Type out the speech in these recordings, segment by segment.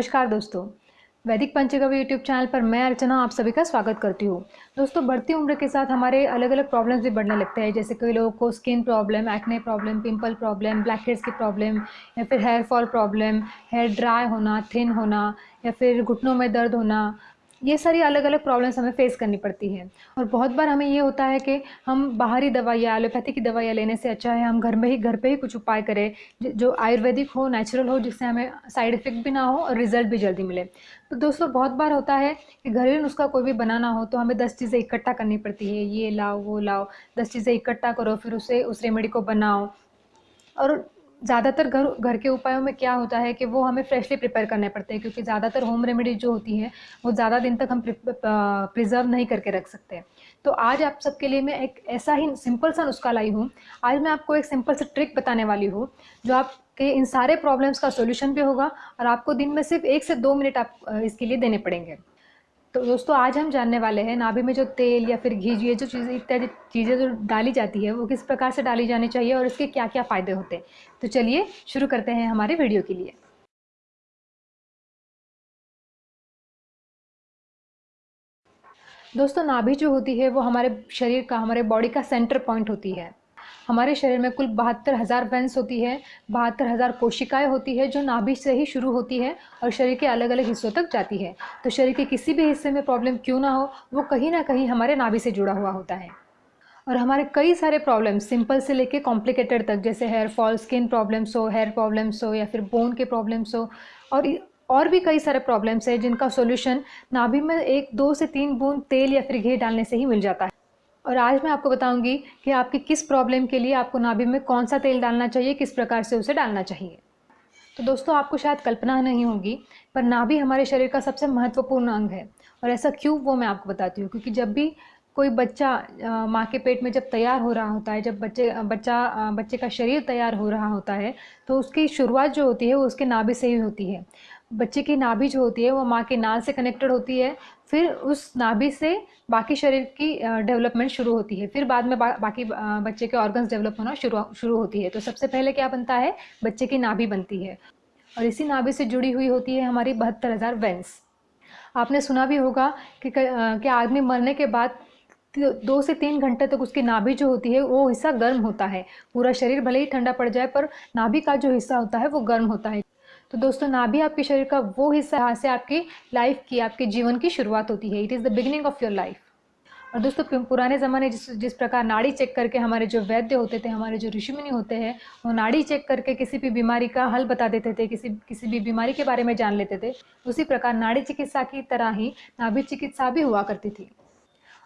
नमस्कार दोस्तों। वैदिक पंचगव्य यूट्यूब चैनल पर मैं अर्चना, आप सभी का स्वागत करती हूँ। दोस्तों, बढ़ती उम्र के साथ हमारे अलग अलग प्रॉब्लम्स भी बढ़ने लगते हैं। जैसे कई लोगों को skin problem acne problem pimple problem black heads की प्रॉब्लम या फिर hair fall problem hair dry होना थिन होना, या फिर घुटनों में दर्द होना ये सारी अलग अलग प्रॉब्लम्स हमें फेस करनी पड़ती हैं। और बहुत बार हमें ये होता है कि हम बाहरी दवाइयाँ एलोपैथी की दवाइयाँ लेने से अच्छा है, हम घर में ही, घर पे ही कुछ उपाय करें, जो आयुर्वेदिक हो नेचुरल हो, जिससे हमें साइड इफ़ेक्ट भी ना हो और रिज़ल्ट भी जल्दी मिले। तो दोस्तों, बहुत बार होता है कि घरेलू नुस्खा कोई भी बनाना हो तो हमें दस चीज़ें इकट्ठा करनी पड़ती है, ये लाओ, वो लाओ, दस चीज़ें इकट्ठा करो, फिर उसे, उस रेमेडी को बनाओ। और ज़्यादातर घर घर के उपायों में क्या होता है कि वो हमें फ्रेशली प्रिपेयर करने पड़ते हैं, क्योंकि ज़्यादातर होम रेमेडी जो होती है, वो ज़्यादा दिन तक हम प्रिजर्व नहीं करके रख सकते तो आज आप सबके लिए मैं एक ऐसा ही सिंपल सा नुस्खा लाई हूँ। आज मैं आपको एक सिंपल सा ट्रिक बताने वाली हूँ, जो आपके इन सारे प्रॉब्लम्स का सोल्यूशन भी होगा और आपको दिन में सिर्फ़ एक से दो मिनट आप इसके लिए देने पड़ेंगे। तो दोस्तों, आज हम जानने वाले हैं नाभि में जो तेल या फिर घी, ये जो चीज़ें, इत्यादि चीज़ें जो डाली जाती है, वो किस प्रकार से डाली जानी चाहिए और इसके क्या क्या फ़ायदे होते हैं? तो चलिए शुरू करते हैं हमारे वीडियो के लिए। दोस्तों, नाभि जो होती है, वो हमारे शरीर का, हमारे बॉडी का सेंटर पॉइंट होती है। हमारे शरीर में कुल बहत्तर हज़ार वेंस होती है, बहत्तर हज़ार कोशिकाएँ होती है जो नाभि से ही शुरू होती है और शरीर के अलग अलग हिस्सों तक जाती है। तो शरीर के किसी भी हिस्से में प्रॉब्लम क्यों ना हो, वो कहीं ना कहीं हमारे नाभि से जुड़ा हुआ होता है। और हमारे कई सारे प्रॉब्लम्स, सिंपल से लेके कॉम्प्लिकेटेड तक, जैसे हेयर फॉल, स्किन प्रॉब्लम्स हो, हेयर प्रॉब्लम्स हो या फिर बोन के प्रॉब्लम्स हो, और और भी कई सारे प्रॉब्लम्स हैं जिनका सॉल्यूशन नाभि में एक, दो से तीन बूंद तेल या फिर घी डालने से ही मिल जाता है। और आज मैं आपको बताऊँगी कि आपकी किस प्रॉब्लम के लिए आपको नाभि में कौन सा तेल डालना चाहिए, किस प्रकार से उसे डालना चाहिए। तो दोस्तों, आपको शायद कल्पना नहीं होगी, पर नाभि हमारे शरीर का सबसे महत्वपूर्ण अंग है। और ऐसा क्यों, वो मैं आपको बताती हूँ, क्योंकि जब भी कोई बच्चा माँ के पेट में जब तैयार हो रहा होता है, जब बच्चे बच्चा बच्चे का शरीर तैयार हो रहा होता है तो उसकी शुरुआत जो होती है, वो उसके नाभि से ही होती है। बच्चे की नाभि जो होती है वो माँ के नाल से कनेक्टेड होती है। फिर उस नाभि से बाकी शरीर की डेवलपमेंट शुरू होती है। फिर बाद में बा, बाकी बच्चे के ऑर्गन्स डेवलप होना शुरू शुरू होती है। तो सबसे पहले क्या बनता है? बच्चे की नाभि बनती है। और इसी नाभि से जुड़ी हुई होती है हमारी बहत्तर हज़ार वेंस आपने सुना भी होगा कि कि आदमी मरने के बाद दो से तीन घंटे तक तो उसकी नाभि जो होती है वो हिस्सा गर्म होता है। पूरा शरीर भले ही ठंडा पड़ जाए पर नाभि का जो हिस्सा होता है वो गर्म होता है। तो दोस्तों नाभि आपके शरीर का वो हिस्सा यहाँ से आपकी लाइफ की, आपके जीवन की शुरुआत होती है। It is the beginning of your life और दोस्तों पुराने ज़माने जिस जिस प्रकार नाड़ी चेक करके हमारे जो वैद्य होते थे, हमारे जो ऋषिमुनि होते हैं, वो नाड़ी चेक करके किसी भी बीमारी का हल बता देते थे, किसी किसी भी बीमारी के बारे में जान लेते थे। उसी प्रकार नाड़ी चिकित्सा की तरह ही नाभि चिकित्सा भी हुआ करती थी।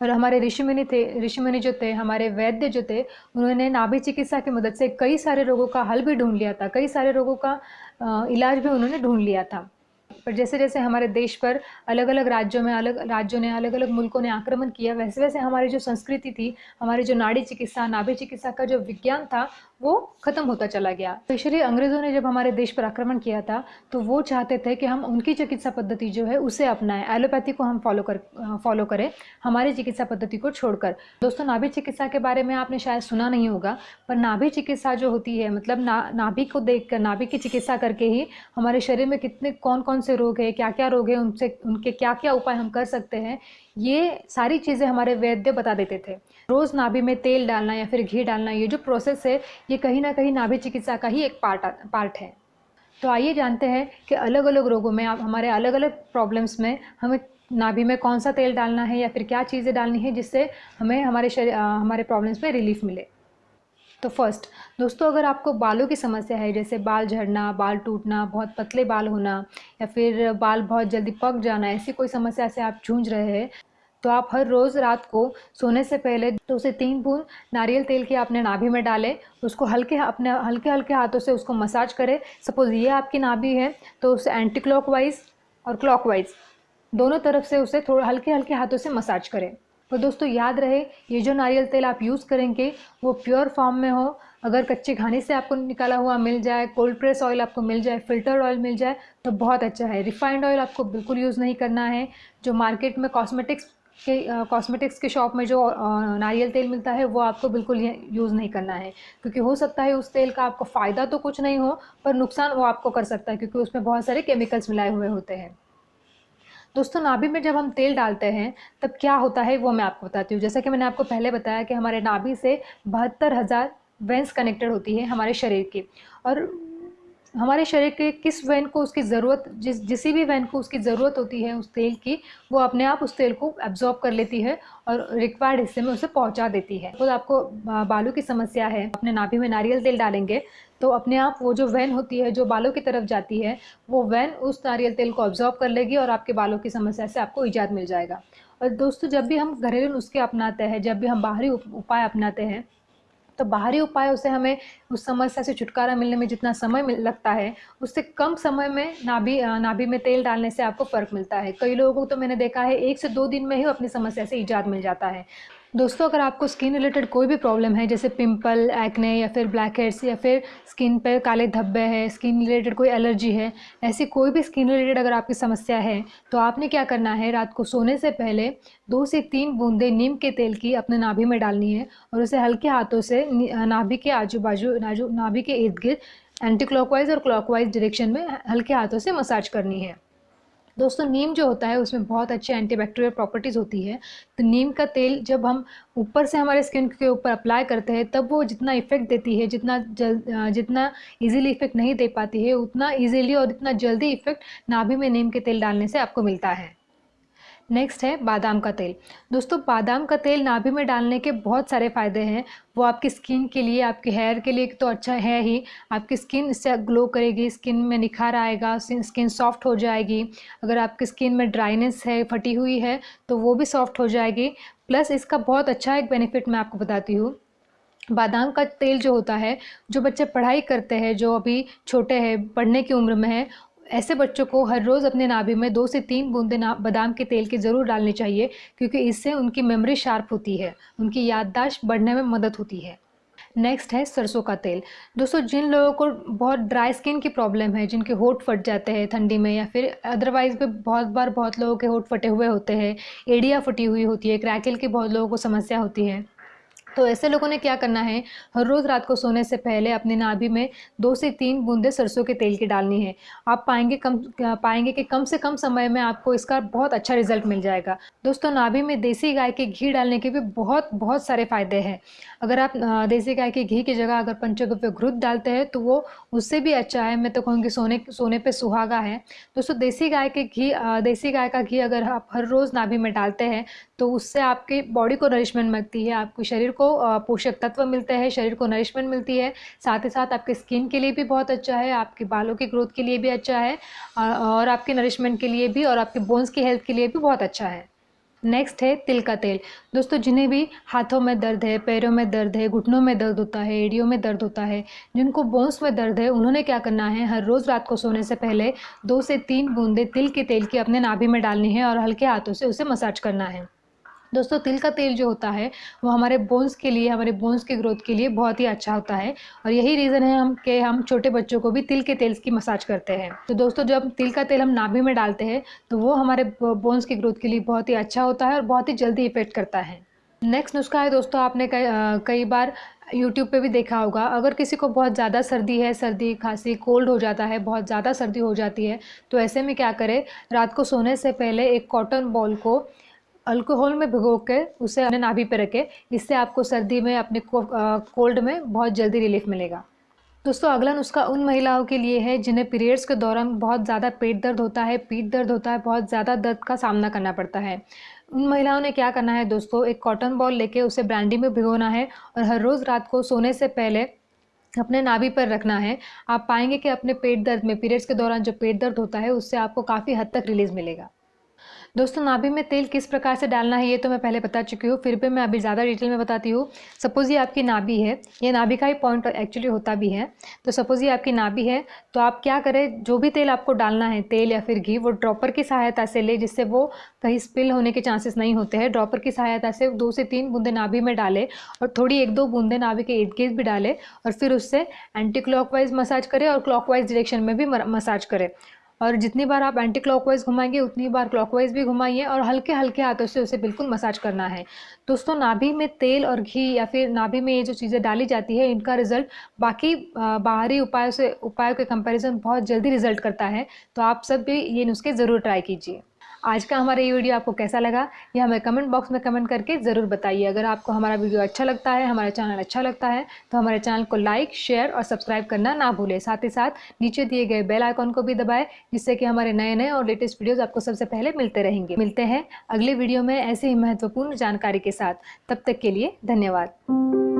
और हमारे ऋषि मुनि थे ऋषि मुनि जो थे, हमारे वैद्य जो थे, उन्होंने नाभि चिकित्सा की मदद से कई सारे रोगों का हल भी ढूंढ लिया था, कई सारे रोगों का इलाज भी उन्होंने ढूंढ लिया था। पर जैसे जैसे हमारे देश पर अलग अलग राज्यों में, अलग, राज्यों ने अलग अलग मुल्कों ने आक्रमण किया वैसे वैसे हमारी जो संस्कृति थी, हमारी जो नाड़ी चिकित्सा, नाभि चिकित्सा का जो विज्ञान था वो खत्म होता चला गया। स्पेशली अंग्रेज़ों ने जब हमारे देश पर आक्रमण किया था तो वो चाहते थे कि हम उनकी चिकित्सा पद्धति जो है, उसे अपनाएँ। एलोपैथी को हम फॉलो कर फॉलो करें, हमारी चिकित्सा पद्धति को छोड़कर। दोस्तों नाभि चिकित्सा के बारे में आपने शायद सुना नहीं होगा, पर नाभि चिकित्सा जो होती है मतलब ना नाभि को देख कर नाभि की चिकित्सा करके ही हमारे शरीर में कितने कौन कौन से रोग है क्या क्या रोग है, उनसे, उनके क्या क्या उपाय हम कर सकते हैं ये सारी चीज़ें हमारे वैद्य बता देते थे। रोज़ नाभि में तेल डालना या फिर घी डालना, ये जो प्रोसेस है, ये कहीं ना कहीं नाभि चिकित्सा का ही एक पार्ट पार्ट है। तो आइए जानते हैं कि अलग अलग रोगों में, आप, हमारे अलग अलग प्रॉब्लम्स में हमें नाभि में कौन सा तेल डालना है या फिर क्या चीज़ें डालनी है जिससे हमें हमारे शरीर हमारे प्रॉब्लम्स में रिलीफ मिले। तो फ़र्स्ट दोस्तों, अगर आपको बालों की समस्या है, जैसे बाल झड़ना, बाल टूटना, बहुत पतले बाल होना, या फिर बाल बहुत जल्दी पक जाना, ऐसी कोई समस्या से आप जूझ रहे हैं तो आप हर रोज़ रात को सोने से पहले दो से तीन बूंद नारियल तेल की आपने नाभि में डालें, उसको हल्के अपने हल्के हल्के हाथों से उसको मसाज करें। सपोज़ ये आपकी नाभि है तो उसे एंटी क्लॉकवाइज और क्लॉकवाइज दोनों तरफ़ से उसे थोड़ा हल्के हल्के हाथों से मसाज करें। तो दोस्तों याद रहे, ये जो नारियल तेल आप यूज़ करेंगे, वो प्योर फॉर्म में हो। अगर कच्चे घानी से आपको निकाला हुआ मिल जाए कोल्ड प्रेस ऑयल आपको मिल जाए फ़िल्टर ऑयल मिल जाए तो बहुत अच्छा है। रिफाइंड ऑयल आपको बिल्कुल यूज़ नहीं करना है। जो मार्केट में कॉस्मेटिक्स के कॉस्मेटिक्स के शॉप में जो नारियल तेल मिलता है, वो आपको बिल्कुल यूज़ नहीं करना है। क्योंकि हो सकता है उस तेल का आपको फ़ायदा तो कुछ नहीं हो, पर नुकसान वो आपको कर सकता है, क्योंकि उसमें बहुत सारे केमिकल्स मिलाए हुए होते हैं। दोस्तों, नाभि में जब हम तेल डालते हैं, तब क्या होता है वो मैं आपको बताती हूँ। जैसा कि मैंने आपको पहले बताया कि हमारे नाभि से बहत्तर हज़ार वेंस कनेक्टेड होती है हमारे शरीर की। और हमारे शरीर के किस वैन को उसकी ज़रूरत, जिस, जिसी भी वैन को उसकी ज़रूरत होती है उस तेल की, वो अपने आप उस तेल को एब्जॉर्ब कर लेती है और रिक्वायर्ड हिस्से में उसे पहुँचा देती है। तो आपको बालों की समस्या है, अपने नाभि में नारियल तेल डालेंगे तो अपने आप वो जो वैन होती है, जो बालों की तरफ़ जाती है, वो वैन उस नारियल तेल को ऑब्जॉर्व कर लेगी और आपके बालों की समस्या से आपको ईजाद मिल जाएगा। और दोस्तों, जब भी हम घरेलू नुस्खे अपनाते हैं, जब भी हम बाहरी उपाय अपनाते हैं तो बाहरी उपायों से हमें उस समस्या से छुटकारा मिलने में जितना समय लगता है, उससे कम समय में नाभि नाभि में तेल डालने से आपको फ़र्क मिलता है। कई लोगों को तो मैंने देखा है, एक से दो दिन में ही अपनी समस्या से ईजाद मिल जाता है। दोस्तों, अगर आपको स्किन रिलेटेड कोई भी प्रॉब्लम है, जैसे पिंपल एक्ने या फिर ब्लैक हेड्स या फिर स्किन पर काले धब्बे हैं स्किन रिलेटेड कोई एलर्जी है, ऐसी कोई भी स्किन रिलेटेड अगर आपकी समस्या है तो आपने क्या करना है, रात को सोने से पहले दो से तीन बूंदे नीम के तेल की अपने नाभि में डालनी है और उसे हल्के हाथों से नाभि के आजू बाजू नाजू, नाभि के इर्द गिर्द एंटी क्लॉकवाइज और क्लॉकवाइज डायरेक्शन में हल्के हाथों से मसाज करनी है। दोस्तों, नीम जो होता है, उसमें बहुत अच्छी एंटीबैक्टीरियल प्रॉपर्टीज़ होती है। तो नीम का तेल जब हम ऊपर से हमारे स्किन के ऊपर अप्लाई करते हैं, तब वो जितना इफ़ेक्ट देती है, जितना जल जितना इजीली इफ़ेक्ट नहीं दे पाती है, उतना इजीली और इतना जल्दी इफ़ेक्ट नाभि में नीम के तेल डालने से आपको मिलता है। नेक्स्ट है बादाम का तेल। दोस्तों, बादाम का तेल नाभि में डालने के बहुत सारे फ़ायदे हैं। वो आपकी स्किन के लिए, आपके हेयर के लिए तो अच्छा है ही। आपकी स्किन इससे ग्लो करेगी स्किन में निखार आएगा स्किन सॉफ्ट हो जाएगी। अगर आपकी स्किन में ड्राइनेस है, फटी हुई है तो वो भी सॉफ्ट हो जाएगी। प्लस इसका बहुत अच्छा एक बेनिफिट मैं आपको बताती हूँ। बादाम का तेल जो होता है, जो बच्चे पढ़ाई करते हैं, जो अभी छोटे हैं, पढ़ने की उम्र में है ऐसे बच्चों को हर रोज़ अपने नाभि में दो से तीन बूंदे बादाम के तेल की ज़रूर डालनी चाहिए, क्योंकि इससे उनकी मेमोरी शार्प होती है, उनकी याददाश्त बढ़ने में मदद होती है। नेक्स्ट है सरसों का तेल। दोस्तों, जिन लोगों को बहुत ड्राई स्किन की प्रॉब्लम है, जिनके होठ फट जाते हैं ठंडी में, या फिर अदरवाइज़ भी बहुत बार बहुत लोगों के होठ फटे हुए होते हैं, एडिया फटी हुई होती है, क्रैकल की बहुत लोगों को समस्या होती है तो ऐसे लोगों ने क्या करना है? हर रोज़ रात को सोने से पहले अपने नाभि में दो से तीन बूंदे सरसों के तेल की डालनी है। आप पाएँगे कम, पाएँगे कि कम से कम समय में आपको इसका बहुत अच्छा रिज़ल्ट मिल जाएगा। दोस्तों, नाभि में देसी गाय के घी डालने के भी बहुत बहुत सारे फ़ायदे हैं। अगर आप देसी गाय के घी की जगह अगर पंचगव्य घृत डालते हैं तो वो उससे भी अच्छा है। मैं तो कहूँगी सोने सोने पर सुहागा है। दोस्तों, देसी गाय के घी देसी गाय का घी अगर आप हर रोज़ नाभि में डालते हैं तो उससे आपकी बॉडी को नरिशमेंट मिलती है, आपके शरीर को पोषक तत्व मिलते हैं, शरीर को नरिशमेंट मिलती है। साथ ही साथ आपके स्किन के लिए भी बहुत अच्छा है, आपके बालों की ग्रोथ के लिए भी अच्छा है और आपके नरिशमेंट के लिए भी और आपके बोन्स की हेल्थ के लिए भी बहुत अच्छा है। नेक्स्ट है तिल का तेल। दोस्तों, जिन्हें भी हाथों में दर्द है, पैरों में दर्द है, घुटनों में दर्द होता है, एड़ियों में दर्द होता है, जिनको बोन्स में दर्द है, उन्होंने क्या करना है? हर रोज़ रात को सोने से पहले दो से तीन बूंदे तिल के तेल की अपने नाभि में डालनी है और हल्के हाथों से उसे मसाज करना है। दोस्तों, तिल का तेल जो होता है, वो हमारे बोन्स के लिए, हमारे बोन्स की ग्रोथ के लिए बहुत ही अच्छा होता है। और यही रीज़न है हम कि हम छोटे बच्चों को भी तिल के तेल की मसाज करते हैं। तो दोस्तों, जब तिल का तेल हम नाभि में डालते हैं तो वो हमारे बोन्स की ग्रोथ के लिए बहुत ही अच्छा होता है और बहुत ही जल्दी इफ़ेक्ट करता है। नेक्स्ट नुस्खा है दोस्तों, आपने कई कई बार यूट्यूब पे भी देखा होगा। अगर किसी को बहुत ज़्यादा सर्दी है, सर्दी खांसी कोल्ड हो जाता है, बहुत ज़्यादा सर्दी हो जाती है तो ऐसे में क्या करें? रात को सोने से पहले एक कॉटन बॉल को अल्कोहल में भिगो के उसे अपने नाभि पर रखें, इससे आपको सर्दी में, अपने कोल्ड में बहुत जल्दी रिलीफ मिलेगा। दोस्तों, अगला नुस्खा उन महिलाओं के लिए है जिन्हें पीरियड्स के दौरान बहुत ज़्यादा पेट दर्द होता है, पीठ दर्द होता है, बहुत ज़्यादा दर्द का सामना करना पड़ता है। उन महिलाओं ने क्या करना है दोस्तों, एक कॉटन बॉल लेके उसे ब्रांडी में भिगोना है और हर रोज़ रात को सोने से पहले अपने नाभि पर रखना है। आप पाएँगे कि अपने पेट दर्द में, पीरियड्स के दौरान जो पेट दर्द होता है, उससे आपको काफ़ी हद तक रिलीज़ मिलेगा। दोस्तों, नाभि में तेल किस प्रकार से डालना है, ये तो मैं पहले बता चुकी हूँ, फिर भी मैं अभी ज़्यादा डिटेल में बताती हूँ। सपोज़ ये आपकी नाभि है, ये नाभि का ही पॉइंट एक्चुअली होता भी है तो सपोज़ ये आपकी नाभि है तो आप क्या करें, जो भी तेल आपको डालना है, तेल या फिर घी, वो ड्रॉपर की सहायता से ले, जिससे वो कहीं स्पिल होने के चांसेस नहीं होते हैं। ड्रॉपर की सहायता से दो से तीन बूंदे नाभि में डाले और थोड़ी एक दो बूंदे नाभि के इर्द गिर्द भी डाले और फिर उससे एंटी क्लॉकवाइज मसाज करें और क्लॉकवाइज डायरेक्शन में भी मसाज करें। और जितनी बार आप एंटी क्लॉकवाइज घुमाएँगे, उतनी बार क्लॉकवाइज भी घुमाइए और हल्के हल्के हाथों से उसे बिल्कुल मसाज करना है। दोस्तों, नाभि में तेल और घी या फिर नाभि में ये जो चीज़ें डाली जाती है, इनका रिज़ल्ट बाकी बाहरी उपायों से, उपायों के कंपैरिजन बहुत जल्दी रिज़ल्ट करता है। तो आप सब भी ये नुस्खे ज़रूर ट्राई कीजिए। आज का हमारा ये वीडियो आपको कैसा लगा, ये हमें कमेंट बॉक्स में कमेंट करके ज़रूर बताइए। अगर आपको हमारा वीडियो अच्छा लगता है, हमारा चैनल अच्छा लगता है तो हमारे चैनल को लाइक, शेयर और सब्सक्राइब करना ना भूलें। साथ ही साथ नीचे दिए गए बेल आइकॉन को भी दबाएँ, जिससे कि हमारे नए नए और लेटेस्ट वीडियोज़ आपको सबसे पहले मिलते रहेंगे। मिलते हैं अगले वीडियो में ऐसे ही महत्वपूर्ण जानकारी के साथ। तब तक के लिए धन्यवाद।